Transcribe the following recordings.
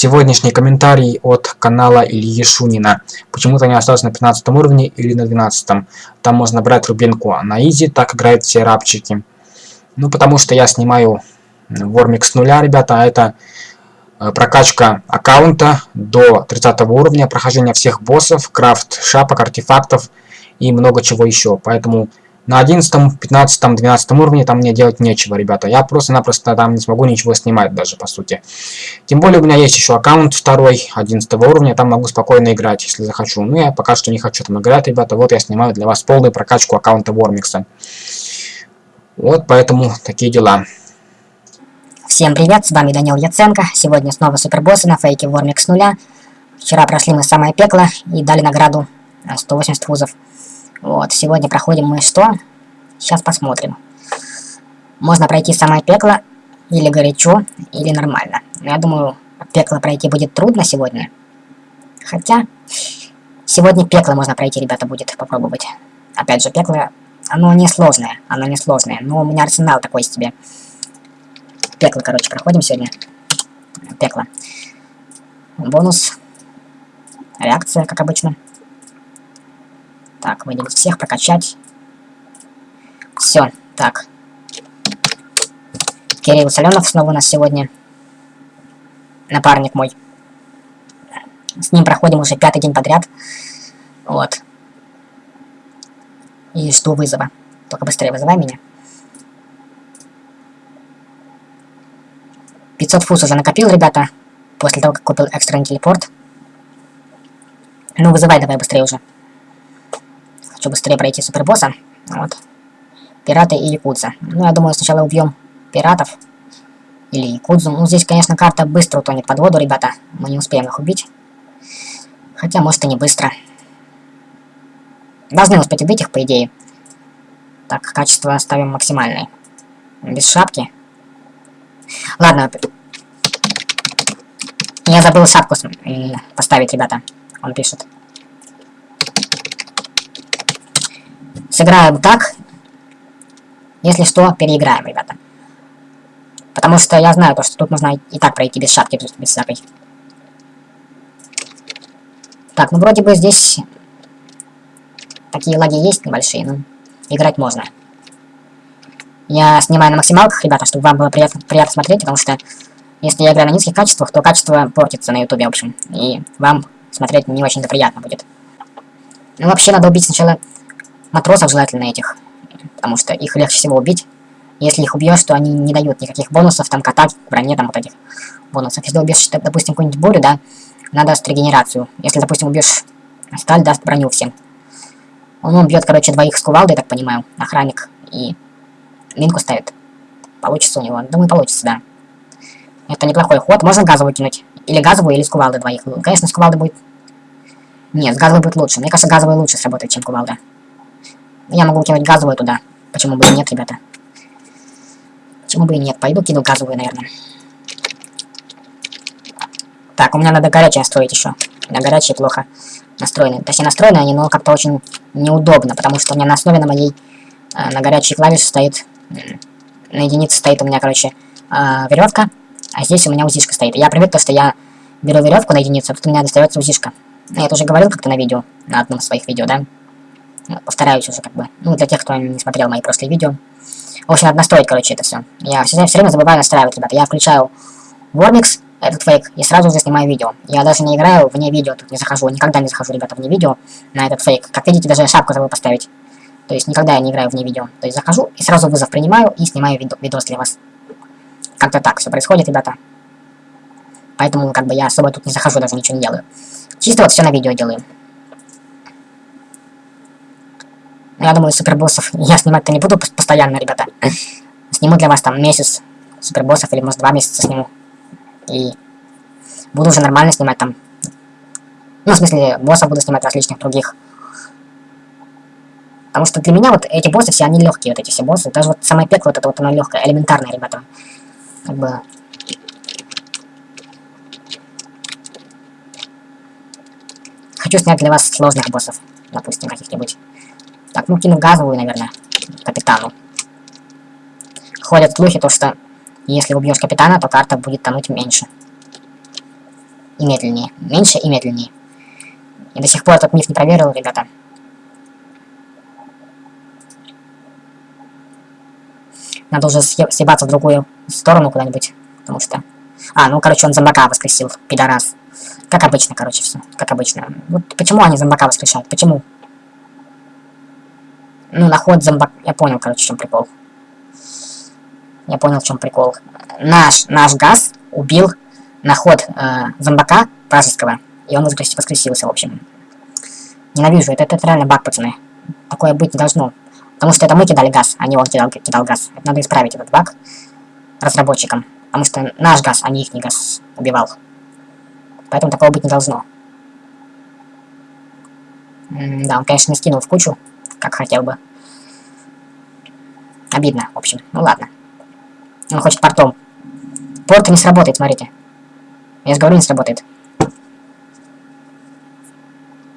сегодняшний комментарий от канала Ильи Шунина. Почему-то не остался на 15 уровне или на 12. -м. Там можно брать рубинку на изи, так играют все рабчики. Ну, потому что я снимаю Вормик с нуля, ребята, а это э, прокачка аккаунта до 30 уровня, прохождение всех боссов, крафт шапок, артефактов и много чего еще. Поэтому на 11, 15, 12 уровне там мне делать нечего, ребята. Я просто-напросто там не смогу ничего снимать даже, по сути. Тем более у меня есть еще аккаунт второй, 11 уровня, там могу спокойно играть, если захочу. Но я пока что не хочу там играть, ребята. Вот я снимаю для вас полную прокачку аккаунта Вормикса. Вот поэтому такие дела. Всем привет, с вами Данил Яценко. Сегодня снова супербоссы на фейке Вормик с нуля. Вчера прошли мы самое пекло и дали награду 180 вузов. Вот, сегодня проходим мы что? Сейчас посмотрим. Можно пройти самое пекло, или горячо, или нормально. Но я думаю, пекло пройти будет трудно сегодня. Хотя, сегодня пекло можно пройти, ребята, будет попробовать. Опять же, пекло, оно не сложное, оно не сложное. Но у меня арсенал такой себе. Пекло, короче, проходим сегодня. Пекло. Бонус. Реакция, как обычно. Так, выделить всех, прокачать. Все, так. Кирилл Соленов снова у нас сегодня. Напарник мой. С ним проходим уже пятый день подряд. Вот. И жду вызова. Только быстрее вызывай меня. 500 фус уже накопил, ребята. После того, как купил экстренный телепорт. Ну, вызывай давай быстрее уже. Хочу быстрее пройти супербосса. Вот. Пираты и якудза. Ну, я думаю, сначала убьем пиратов. Или якудзу. Ну, здесь, конечно, карта быстро утонет под воду, ребята. Мы не успеем их убить. Хотя, может, и не быстро. Должны успеть убить их, по идее. Так, качество ставим максимальное. Без шапки. Ладно. Я забыл шапку поставить, ребята. Он пишет. Сыграем так. Если что, переиграем, ребята. Потому что я знаю, то, что тут нужно и так пройти без шапки, без всякой. Так, ну вроде бы здесь такие лаги есть небольшие, но играть можно. Я снимаю на максималках, ребята, чтобы вам было приятно, приятно смотреть, потому что если я играю на низких качествах, то качество портится на ютубе, в общем. И вам смотреть не очень-то приятно будет. Ну, вообще, надо убить сначала матросов желательно этих, потому что их легче всего убить. Если их убьешь, то они не дают никаких бонусов, там, к атаке, к броне, там, вот этих бонусов. Если убьешь, допустим, какую-нибудь бурю, да, она даст регенерацию. Если, допустим, убьешь сталь, даст броню всем. Он убьет, короче, двоих с кувалдой, так понимаю, охранник, и минку ставит. Получится у него. Думаю, получится, да. Это неплохой ход. Можно газовую кинуть. Или газовую, или с кувалды двоих. Конечно, с кувалды будет... Нет, с газовой будет лучше. Мне кажется, газовая лучше сработает, чем кувалда. Я могу кинуть газовую туда. Почему бы и нет, ребята? Почему бы и нет? Пойду кину газовую, наверное. Так, у меня надо горячее строить еще. У меня горячие плохо настроены. Точнее, настроены они, но как-то очень неудобно, потому что у меня на основе на моей, э, на горячей клавише стоит, на единице стоит у меня, короче, э, веревка, а здесь у меня узишка стоит. Я привык, то, что я беру веревку на единицу, а тут у меня достается узишка. Я это уже говорил как-то на видео, на одном из своих видео, да? Повторяюсь уже как бы. Ну, для тех, кто не смотрел мои прошлые видео. В общем, надо настроить, короче, это все. Я все, все время забываю настраивать, ребята. Я включаю Warmix, этот фейк, и сразу же снимаю видео. Я даже не играю вне видео, тут не захожу. Никогда не захожу, ребята, вне видео на этот фейк. Как видите, даже шапку забыл поставить. То есть никогда я не играю вне видео. То есть захожу и сразу вызов принимаю и снимаю видо видос для вас. Как-то так все происходит, ребята. Поэтому как бы я особо тут не захожу, даже ничего не делаю. Чисто вот все на видео делаю. Я думаю, супербоссов я снимать-то не буду постоянно, ребята. Сниму для вас там месяц супербоссов, или может два месяца сниму. И буду уже нормально снимать там. Ну, в смысле, боссов буду снимать различных других. Потому что для меня вот эти боссы все, они легкие, вот эти все боссы. Даже вот самое пекло, вот это вот оно легкое, элементарное, ребята. Как бы... Хочу снять для вас сложных боссов, допустим, каких-нибудь. Так, ну кину газовую, наверное, капитану. Ходят слухи, то что если убьешь капитана, то карта будет тонуть меньше. и медленнее. Меньше и медленнее. И до сих пор этот миф не проверил, ребята. Надо уже съебаться в другую сторону куда-нибудь. Потому что... А, ну, короче, он зомбака воскресил, пидорас. Как обычно, короче, все. Как обычно. Вот почему они зомбака воскрешают? Почему? Ну, на ход зомбак... Я понял, короче, в чем прикол. Я понял, в чем прикол. Наш, наш газ убил на ход э, зомбака вражеского. И он воскресился, в общем. Ненавижу, это, это реально баг, пацаны. Такое быть не должно. Потому что это мы кидали газ, а не он кидал, кидал газ. Это надо исправить этот баг разработчикам. Потому что наш газ, а не их газ убивал. Поэтому такого быть не должно. М да, он, конечно, не скинул в кучу, как хотел бы. Обидно, в общем. Ну ладно. Он хочет портом. Порт не сработает, смотрите. Я же говорю, не сработает.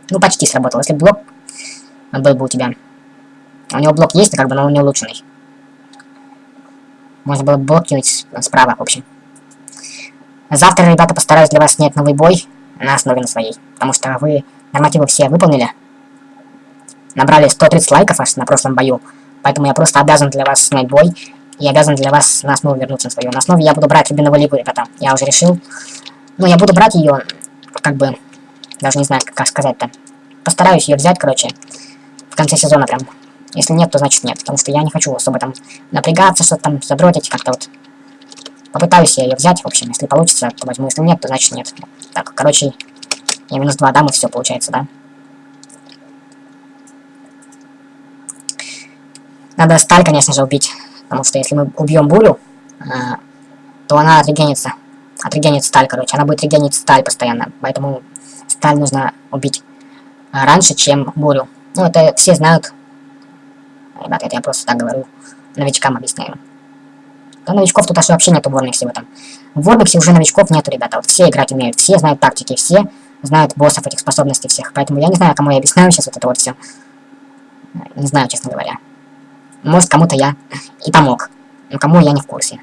Ну, почти сработал. Если блок был бы у тебя. У него блок есть, как бы, но он не улучшенный. Можно было блок справа, в общем. Завтра, ребята, постараюсь для вас снять новый бой на основе на своей. Потому что вы нормативы все выполнили. Набрали 130 лайков аж на прошлом бою. Поэтому я просто обязан для вас снять бой. И обязан для вас на основу вернуться на свою. На основе я буду брать Рубиновую лигу, ребята. Я уже решил. Ну, я буду брать ее, как бы, даже не знаю, как сказать-то. Постараюсь ее взять, короче, в конце сезона прям. Если нет, то значит нет, потому что я не хочу особо там напрягаться, что-то там задротить, как-то вот. Попытаюсь я ее взять, в общем, если получится, то возьму, если нет, то значит нет. Так, короче, я минус 2 дам, и все получается, да? Надо сталь, конечно же, убить, потому что если мы убьем бурю, э, то она отрегенится. Отрегенит сталь, короче, она будет регенить сталь постоянно, поэтому сталь нужно убить раньше, чем бурю. Ну, это все знают. Ребята, это я просто так говорю. Новичкам объясняю. Да новичков тут аж вообще нету в Вормиксе в этом. В Вормиксе уже новичков нету, ребята. Вот все играть умеют, все знают тактики, все знают боссов этих способностей всех. Поэтому я не знаю, кому я объясняю сейчас вот это вот все. Не знаю, честно говоря. Может, кому-то я и помог. Но кому я не в курсе.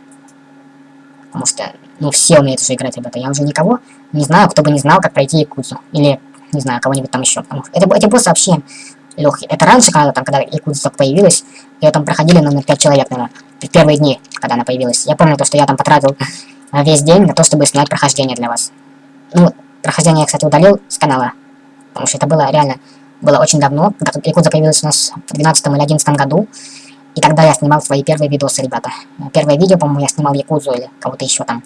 Потому что, ну, все умеют уже играть, ребята. Я уже никого не знаю, кто бы не знал, как пройти Якудзу. Или не знаю, кого-нибудь там еще. Это, эти боссы вообще легкие. Это раньше, когда там, когда Якудза только появилась, ее там проходили, наверное, 5 человек, наверное, в первые дни, когда она появилась. Я помню то, что я там потратил весь день на то, чтобы снять прохождение для вас. Ну, прохождение я, кстати, удалил с канала, потому что это было реально, было очень давно, когда Якудза появилась у нас в 12 или 11 году, и тогда я снимал свои первые видосы, ребята. Первое видео, по-моему, я снимал Якудзу или кого-то еще там.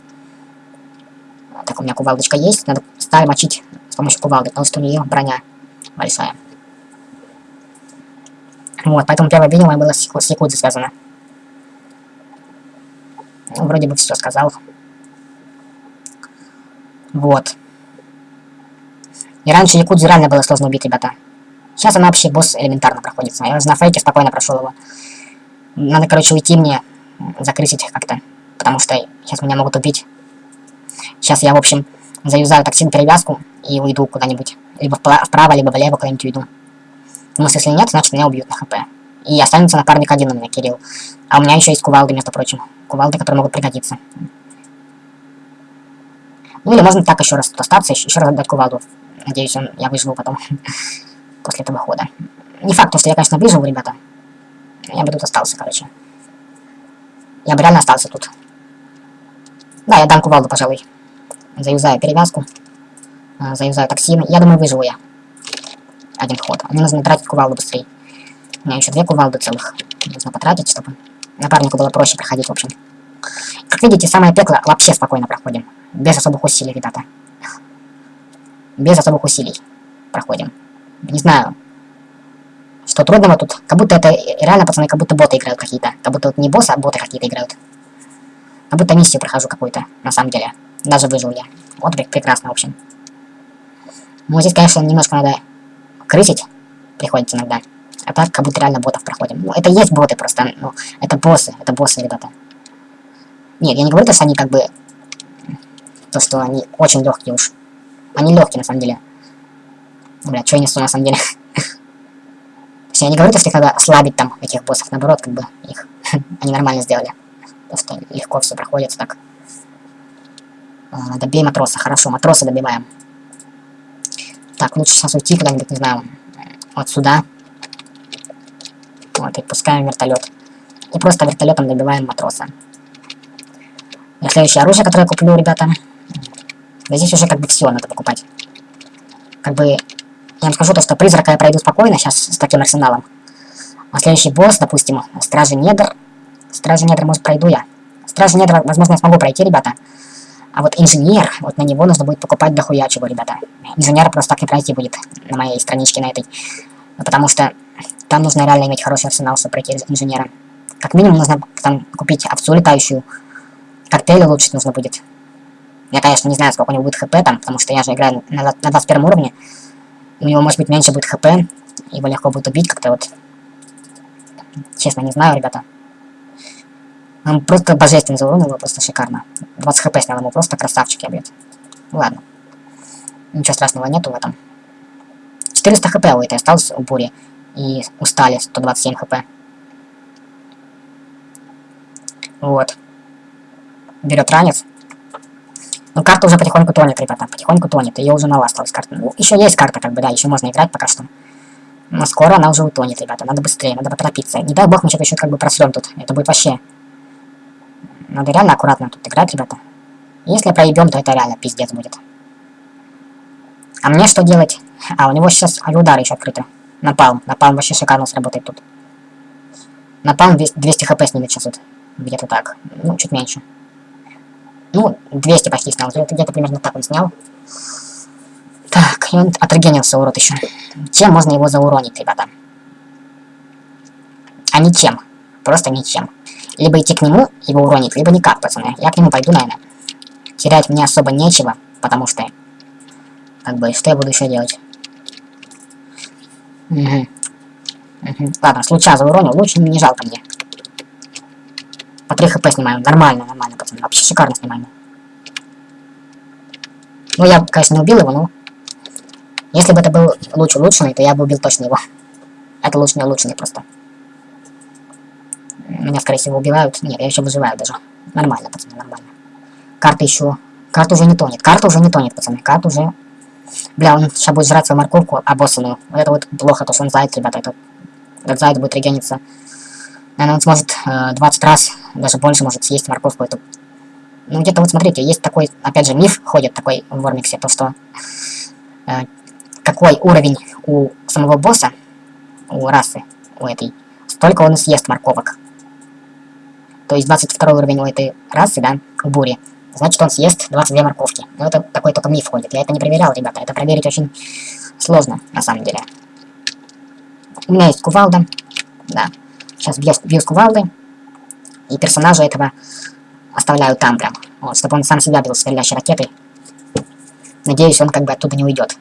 Так, у меня кувалдочка есть, надо сталь мочить с помощью кувалды, потому что у нее броня большая. Вот, поэтому первое видео мое было с, с Якудзой связано. Ну, вроде бы все сказал. Вот. И раньше Якудзу реально было сложно убить, ребята. Сейчас она вообще босс элементарно проходится. Я на фейке спокойно прошел его. Надо, короче, уйти мне, закрысить как-то. Потому что сейчас меня могут убить. Сейчас я, в общем, заюзаю токсин перевязку и уйду куда-нибудь. Либо вправо, либо влево куда-нибудь уйду. Ну, если нет, значит меня убьют на хп. И останется напарник один у меня, Кирилл. А у меня еще есть кувалды, между прочим. Кувалды, которые могут пригодиться. Ну или можно так еще раз тут остаться, еще, еще раз отдать кувалду. Надеюсь, он, я выживу потом. После этого хода. Не факт, что я, конечно, выживу, ребята. Я бы тут остался, короче. Я бы реально остался тут. Да, я дам кувалду, пожалуй. Заюзаю перевязку. А, заюзаю токсины. Я думаю, выживу я. Один ход. Мне нужно тратить кувалду быстрее. У меня еще две кувалды целых. Нужно потратить, чтобы напарнику было проще проходить, в общем. Как видите, самое пекло вообще спокойно проходим. Без особых усилий, ребята. Без особых усилий проходим. Не знаю, что трудного тут. Как будто это реально, пацаны, как будто боты играют какие-то. Как будто вот не боссы, а боты какие-то играют. Как будто миссию прохожу какую-то, на самом деле. Даже выжил я. Вот прекрасно, в общем. Ну, здесь, конечно, немножко надо крысить. Приходится иногда. А так, как будто реально ботов проходим. Ну, это есть боты просто. Ну, это боссы. Это боссы, ребята. Нет, я не говорю, что они как бы... То, что они очень легкие уж. Они легкие, на самом деле. Бля, что я несу, на самом деле? я не говорю, что их надо ослабить там, этих боссов. Наоборот, как бы, их... они нормально сделали. Просто легко все проходит так. А, добей матроса. Хорошо, матроса добиваем. Так, лучше сейчас уйти куда-нибудь, не знаю, вот сюда. Вот, и пускаем вертолет. И просто вертолетом добиваем матроса. И следующее оружие, которое я куплю, ребята. Да здесь уже как бы все надо покупать. Как бы, я вам скажу то, что призрака я пройду спокойно сейчас с таким арсеналом. А следующий босс, допустим, Стражи Недр. Стражи Недр, может, пройду я. Стражи Недр, возможно, я смогу пройти, ребята. А вот инженер, вот на него нужно будет покупать дохуя чего, ребята. Инженера просто так не пройти будет на моей страничке на этой. Потому что там нужно реально иметь хороший арсенал, чтобы пройти инженера. Как минимум нужно там купить овцу летающую. Коктейль улучшить нужно будет. Я, конечно, не знаю, сколько у него будет хп там, потому что я же играю на, на 21 уровне. У него, может быть, меньше будет хп. Его легко будет убить как-то вот. Честно, не знаю, ребята. Он просто божественно заурон его, просто шикарно. 20 хп снял ему, просто красавчик я, блядь. Ладно. Ничего страшного нету в этом. 400 хп у этой осталось у бури. И устали 127 хп. Вот. Берет ранец. Ну, карта уже потихоньку тонет, ребята. Потихоньку тонет. Ее уже мало осталось карта. Ну, еще есть карта, как бы, да, еще можно играть пока что. Но скоро она уже утонет, ребята. Надо быстрее, надо поторопиться. Не дай бог мы что-то еще как бы просрем тут. Это будет вообще надо реально аккуратно тут играть, ребята. Если проебем, то это реально пиздец будет. А мне что делать? А, у него сейчас авиудары еще открыты. Напалм. Напалм вообще шикарно сработает тут. Напалм 200 хп снимет сейчас вот. Где-то так. Ну, чуть меньше. Ну, 200 почти снял. Где-то примерно так он снял. Так, и он отрегенился, урод еще. Чем можно его зауронить, ребята? А ничем. Просто ничем. Либо идти к нему, его уронить, либо никак, пацаны. Я к нему пойду, наверное. Терять мне особо нечего, потому что... Как бы, что я буду еще делать? Угу. Угу. Ладно, с луча зауронил, луч не жалко мне. По 3 хп снимаем. Нормально, нормально, пацаны. Вообще шикарно снимаем. Ну, я, конечно, не убил его, но... Если бы это был луч улучшенный, то я бы убил точно его. Это луч не улучшенный просто. Меня, скорее всего, убивают. Нет, я еще выживаю даже. Нормально, пацаны, нормально. Карта еще... Карта уже не тонет. Карта уже не тонет, пацаны. Карта уже... Бля, он сейчас будет жрать свою морковку обоссанную. Вот это вот плохо, то что он заяц, ребята. Этот, этот заяц будет регениться. Наверное, он сможет э, 20 раз, даже больше может съесть морковку эту. Ну, где-то вот смотрите, есть такой, опять же, миф ходит такой в Вормиксе, то что... Э, какой уровень у самого босса, у расы, у этой, столько он съест морковок. То есть 22 уровень у этой расы, да, у бури. Значит, он съест 22 морковки. Но это такой только миф ходит. Я это не проверял, ребята. Это проверить очень сложно, на самом деле. У меня есть кувалда. Да. Сейчас бью с кувалды. И персонажа этого оставляю там прям. Вот, чтобы он сам себя бил стреляющей ракетой. Надеюсь, он как бы оттуда не уйдет.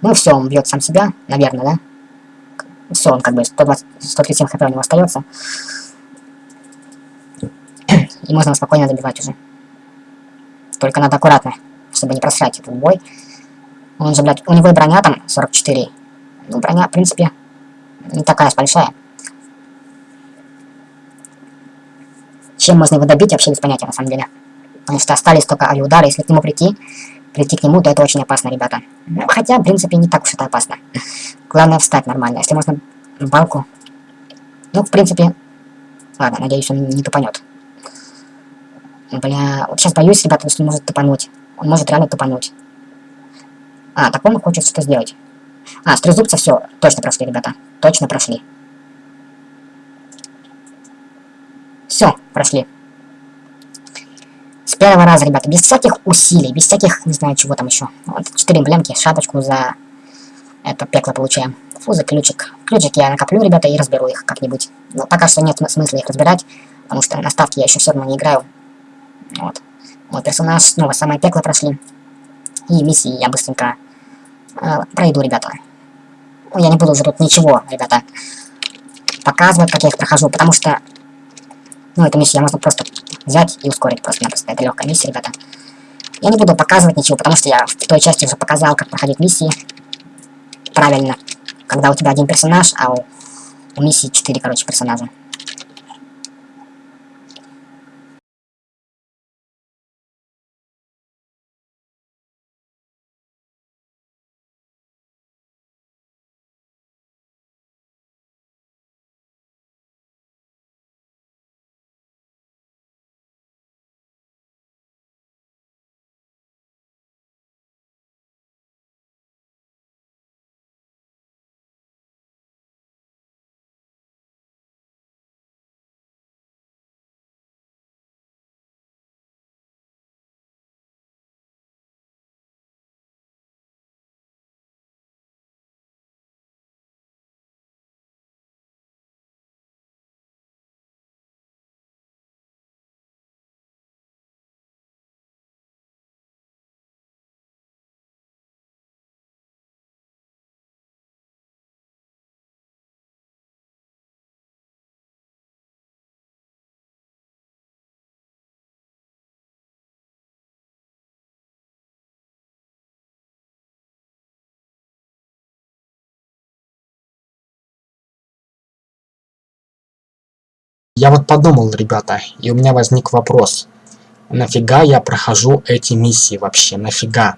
Ну все, он бьет сам себя, наверное, да? Все, он как бы 120, 137 хп у него остается. И можно спокойно добивать уже. Только надо аккуратно, чтобы не просрать этот бой. Он же, блядь, у него и броня там 44. Ну, броня, в принципе, не такая большая. Чем можно его добить, вообще без понятия, на самом деле. Потому что остались только авиудары, если к нему прийти, прийти к нему, то это очень опасно, ребята. Ну, хотя, в принципе, не так уж это опасно. Главное встать нормально. Если можно балку. Ну, в принципе... Ладно, надеюсь, он не тупанет. Бля, вот сейчас боюсь, ребята, что он может тупануть. Он может реально тупануть. А, так он хочет что-то сделать. А, с трезубца все, точно прошли, ребята. Точно прошли. Все, прошли. С первого раза, ребята, без всяких усилий, без всяких, не знаю, чего там еще. Вот, 4 эмблемки, шапочку за это пекло получаем. Фу, за ключик. Ключик я накоплю, ребята, и разберу их как-нибудь. Но пока что нет смысла их разбирать, потому что на ставке я еще все равно не играю. Вот. Мой персонаж снова самое пекло прошли. И миссии я быстренько пройду, ребята. Ну, я не буду уже тут ничего, ребята, показывать, как я их прохожу, потому что... Ну, эту миссию можно просто взять и ускорить просто-напросто. Это легкая миссия, ребята. Я не буду показывать ничего, потому что я в той части уже показал, как проходить миссии. Правильно. Когда у тебя один персонаж, а у, у миссии 4, короче, персонажа. Я вот подумал, ребята, и у меня возник вопрос. Нафига я прохожу эти миссии вообще? Нафига?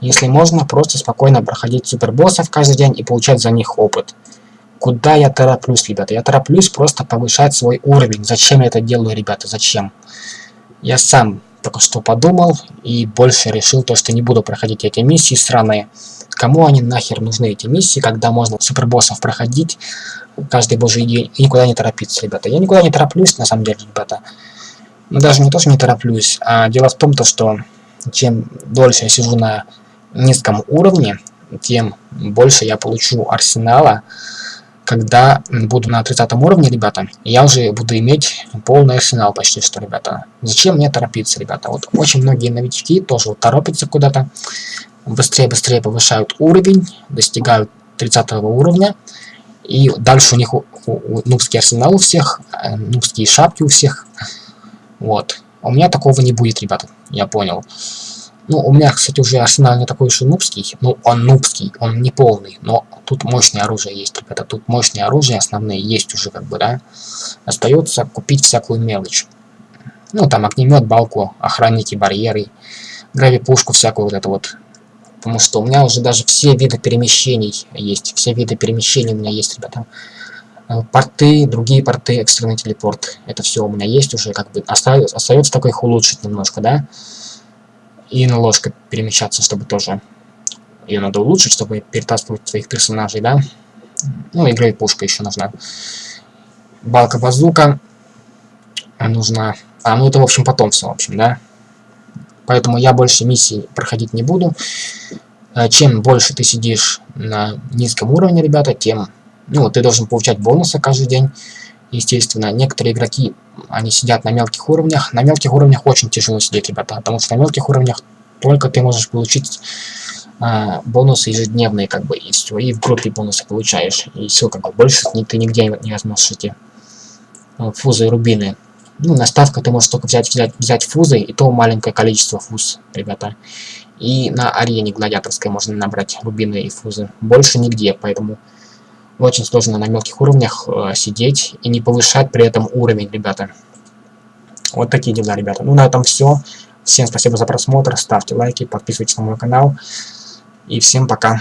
Если можно, просто спокойно проходить супербоссов каждый день и получать за них опыт. Куда я тороплюсь, ребята? Я тороплюсь просто повышать свой уровень. Зачем я это делаю, ребята? Зачем? Я сам только что подумал и больше решил то, что не буду проходить эти миссии сраные. Кому они нахер нужны, эти миссии, когда можно супербоссов проходить каждый божий день и никуда не торопиться, ребята. Я никуда не тороплюсь, на самом деле, ребята. Но даже не то, что не тороплюсь, а дело в том, то, что чем дольше я сижу на низком уровне, тем больше я получу арсенала, когда буду на 30 уровне, ребята, я уже буду иметь полный арсенал почти что, ребята. Зачем мне торопиться, ребята? Вот очень многие новички тоже вот торопятся куда-то, быстрее-быстрее повышают уровень, достигают 30 уровня, и дальше у них у, у, у, нубский арсенал у всех, э, нубские шапки у всех. Вот. У меня такого не будет, ребята, я понял. Ну, у меня, кстати, уже арсенал не такой уж и нубский. Ну, он нубский, он не полный. Но тут мощное оружие есть, ребята. Тут мощные оружия основные есть уже, как бы, да. Остается купить всякую мелочь. Ну, там огнемет, балку, охранники, барьеры, грави-пушку всякую вот это вот. Потому что у меня уже даже все виды перемещений есть. Все виды перемещений у меня есть, ребята. Э, порты, другие порты, экстренный телепорт. Это все у меня есть уже, как бы. Остается, остается только их улучшить немножко, да и на ложкой перемещаться, чтобы тоже ее надо улучшить, чтобы перетаскивать своих персонажей, да. Ну, и пушка еще нужна. Балка-базука нужна. А, ну это, в общем, потом все, в общем, да. Поэтому я больше миссий проходить не буду. Э, чем больше ты сидишь на низком уровне, ребята, тем... Ну, ты должен получать бонусы каждый день. Естественно, некоторые игроки они сидят на мелких уровнях. На мелких уровнях очень тяжело сидеть, ребята, потому что на мелких уровнях только ты можешь получить а, бонусы ежедневные, как бы, и все, и в группе бонусы получаешь, и все, как бы, больше ты нигде не возьмешь эти а, фузы и рубины. Ну, на ставку ты можешь только взять, взять, взять фузы, и то маленькое количество фуз, ребята. И на арене гладиаторской можно набрать рубины и фузы. Больше нигде, поэтому очень сложно на мелких уровнях э, сидеть и не повышать при этом уровень, ребята. Вот такие дела, ребята. Ну, на этом все. Всем спасибо за просмотр, ставьте лайки, подписывайтесь на мой канал. И всем пока.